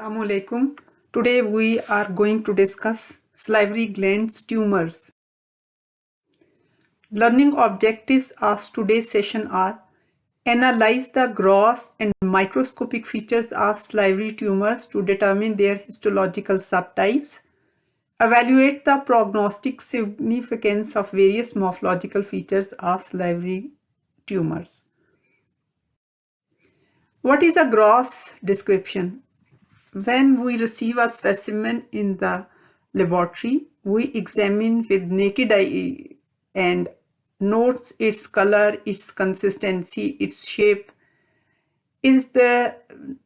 Assalamu alaikum. Today we are going to discuss salivary glands tumors. Learning objectives of today's session are Analyze the gross and microscopic features of salivary tumors to determine their histological subtypes. Evaluate the prognostic significance of various morphological features of salivary tumors. What is a gross description? When we receive a specimen in the laboratory, we examine with naked eye and notes its color, its consistency, its shape. Is the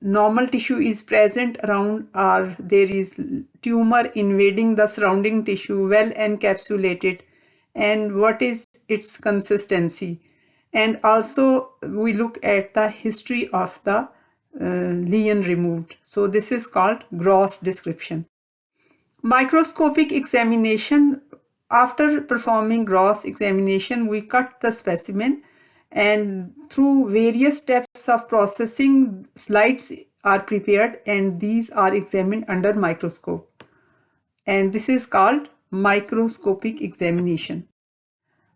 normal tissue is present around or there is tumor invading the surrounding tissue well encapsulated and what is its consistency and also we look at the history of the uh, lesion removed. So this is called gross description. Microscopic examination after performing gross examination, we cut the specimen and through various steps of processing, slides are prepared and these are examined under microscope. And this is called microscopic examination.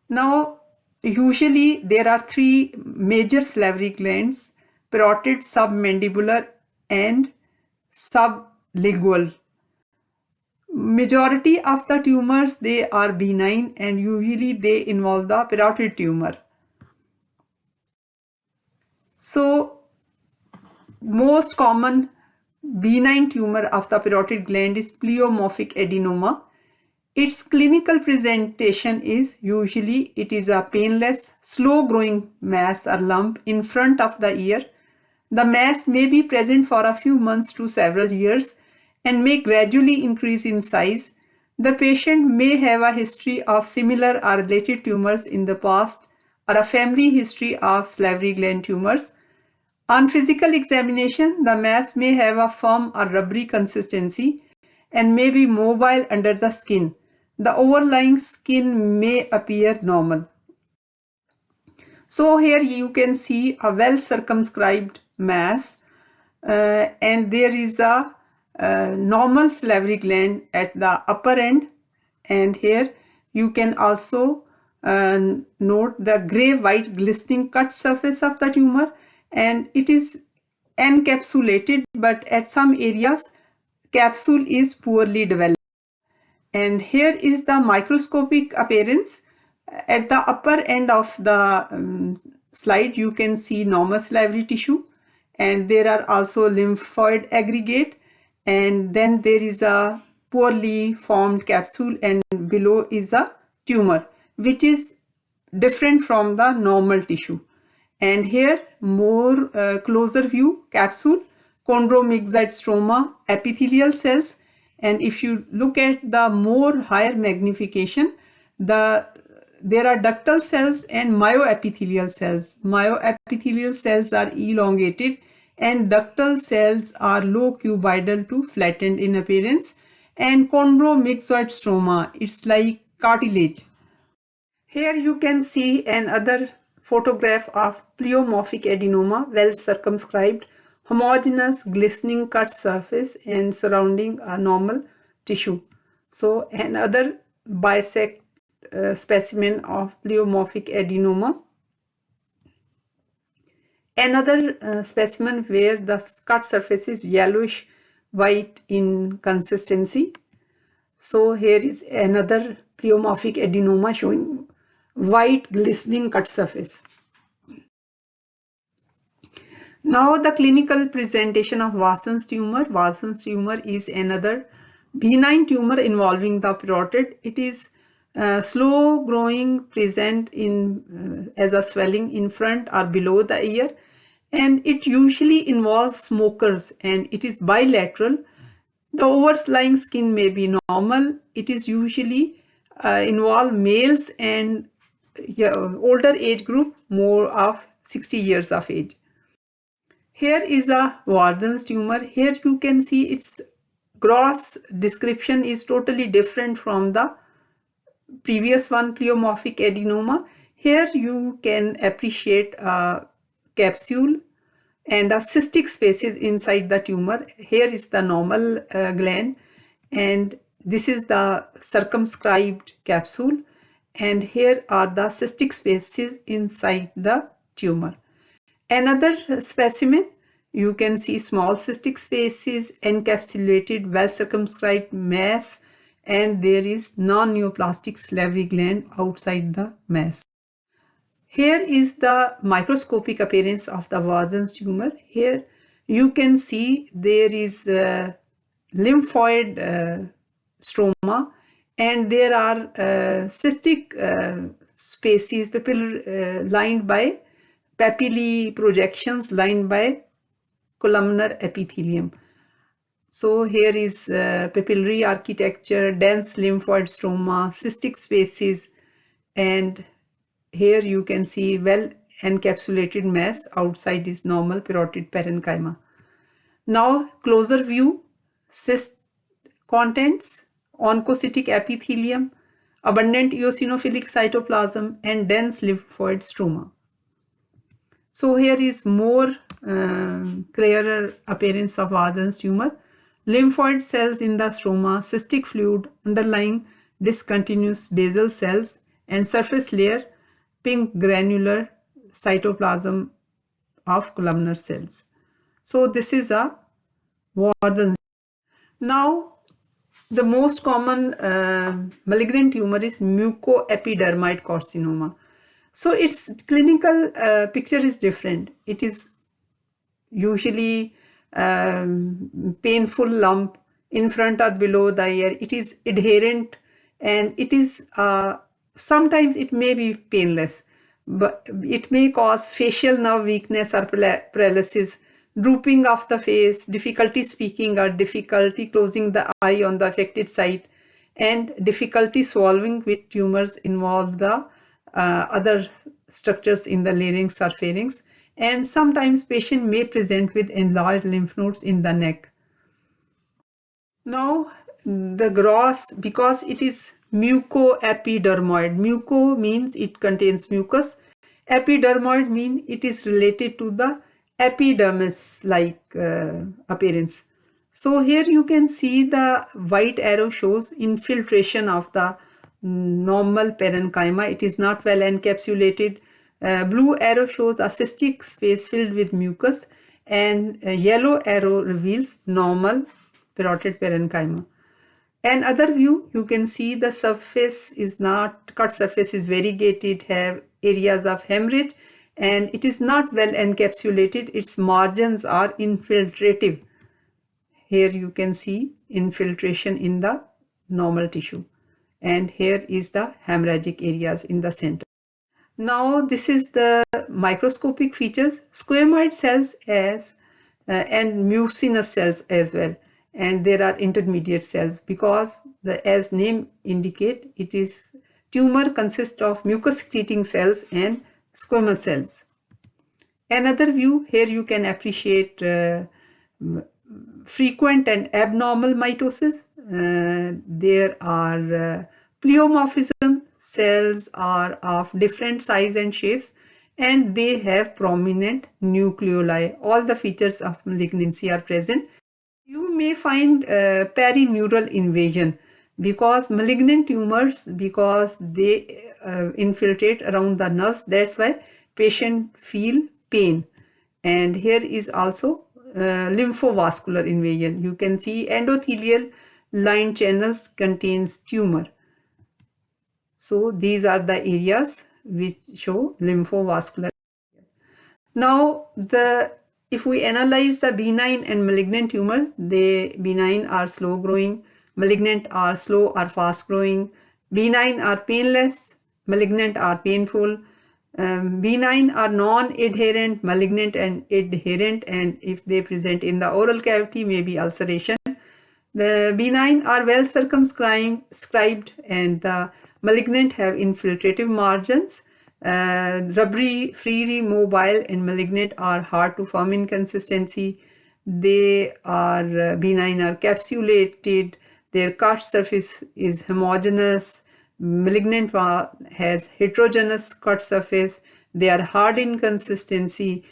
Now, usually there are three major salivary glands, parotid, submandibular and sublingual. Majority of the tumors they are benign and usually they involve the parotid tumor. So most common benign tumor of the parotid gland is pleomorphic adenoma. Its clinical presentation is usually it is a painless slow growing mass or lump in front of the ear the mass may be present for a few months to several years and may gradually increase in size, the patient may have a history of similar or related tumors in the past or a family history of salivary gland tumors. On physical examination, the mass may have a firm or rubbery consistency and may be mobile under the skin. The overlying skin may appear normal. So here you can see a well circumscribed mass uh, and there is a uh, normal salivary gland at the upper end and here you can also uh, note the gray white glistening cut surface of the tumor and it is encapsulated but at some areas capsule is poorly developed. And here is the microscopic appearance. At the upper end of the um, slide you can see normal salivary tissue and there are also lymphoid aggregate. And then there is a poorly formed capsule and below is a tumor which is different from the normal tissue. And here more uh, closer view capsule chondromyxoid stroma epithelial cells. And if you look at the more higher magnification the there are ductal cells and myoepithelial cells. Myoepithelial cells are elongated and ductal cells are low cuboidal to flattened in appearance and chondromyxoid stroma. It's like cartilage. Here you can see another photograph of pleomorphic adenoma well circumscribed homogeneous glistening cut surface and surrounding a normal tissue. So another bisect uh, specimen of pleomorphic adenoma Another uh, specimen where the cut surface is yellowish white in consistency. So here is another pleomorphic adenoma showing white glistening cut surface. Now the clinical presentation of Warthin's tumor. Warthin's tumor is another benign tumor involving the parotid. It is uh, slow growing present in uh, as a swelling in front or below the ear and it usually involves smokers and it is bilateral. The overlying skin may be normal. It is usually uh, involve males and yeah, older age group more of 60 years of age. Here is a Warthin's tumor. Here you can see its gross description is totally different from the previous one pleomorphic adenoma. Here you can appreciate a capsule and a cystic spaces inside the tumor. Here is the normal uh, gland and this is the circumscribed capsule and here are the cystic spaces inside the tumor. Another specimen, you can see small cystic spaces, encapsulated, well circumscribed mass and there is non-neoplastic salivary gland outside the mass. Here is the microscopic appearance of the Warthin's tumor. Here you can see there is lymphoid uh, stroma and there are uh, cystic uh, spaces papillary, uh, lined by papillae projections lined by columnar epithelium. So here is uh, papillary architecture, dense lymphoid stroma, cystic spaces, and here you can see well encapsulated mass outside is normal parotid parenchyma. Now closer view, cyst contents, oncocytic epithelium, abundant eosinophilic cytoplasm and dense lymphoid stroma. So here is more uh, clearer appearance of Warthin's tumor lymphoid cells in the stroma, cystic fluid underlying discontinuous basal cells and surface layer pink granular cytoplasm of columnar cells. So this is a Warthin. Now the most common uh, malignant tumor is mucoepidermoid carcinoma. So its clinical uh, picture is different. It is usually um, painful lump in front or below the ear. It is adherent and it is uh, sometimes it may be painless, but it may cause facial nerve weakness or paralysis, drooping of the face, difficulty speaking or difficulty closing the eye on the affected site, and difficulty swallowing with tumors involve the uh, other structures in the larynx or pharynx and sometimes patient may present with enlarged lymph nodes in the neck. Now the gross, because it is mucoepidermoid, muco means it contains mucus, epidermoid means it is related to the epidermis like uh, appearance. So here you can see the white arrow shows infiltration of the normal parenchyma. It is not well encapsulated uh, blue arrow shows a cystic space filled with mucus and yellow arrow reveals normal parotid parenchyma. And other view, you can see the surface is not, cut surface is variegated, have areas of hemorrhage and it is not well encapsulated. Its margins are infiltrative. Here you can see infiltration in the normal tissue. And here is the hemorrhagic areas in the center. Now this is the microscopic features, squamoid cells as uh, and mucinous cells as well. And there are intermediate cells because the as name indicate it is tumor consists of mucus secreting cells and squamous cells. Another view here you can appreciate uh, frequent and abnormal mitosis. Uh, there are uh, pleomorphism cells are of different size and shapes and they have prominent nucleoli. All the features of malignancy are present. You may find uh, perineural invasion because malignant tumors, because they uh, infiltrate around the nerves, that's why patient feel pain. And here is also uh, lymphovascular invasion. You can see endothelial line channels contains tumor so these are the areas which show lymphovascular. Now the if we analyze the benign and malignant tumors, they benign are slow growing, malignant are slow or fast growing, benign are painless, malignant are painful, um, benign are non-adherent, malignant and adherent and if they present in the oral cavity may be ulceration. The benign are well circumscribed and the Malignant have infiltrative margins. Uh, rubbery, freely mobile and malignant are hard to form in consistency. They are uh, benign are capsulated. Their cut surface is homogeneous. Malignant has heterogeneous cut surface. They are hard in consistency.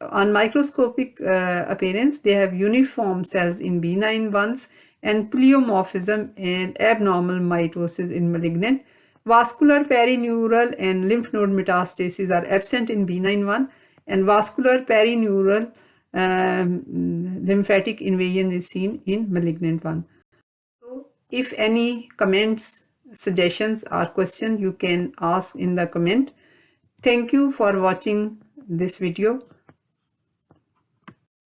On microscopic uh, appearance, they have uniform cells in benign ones and pleomorphism and abnormal mitosis in malignant. Vascular perineural and lymph node metastases are absent in benign one and vascular perineural um, lymphatic invasion is seen in malignant one. So if any comments, suggestions or question you can ask in the comment. Thank you for watching this video.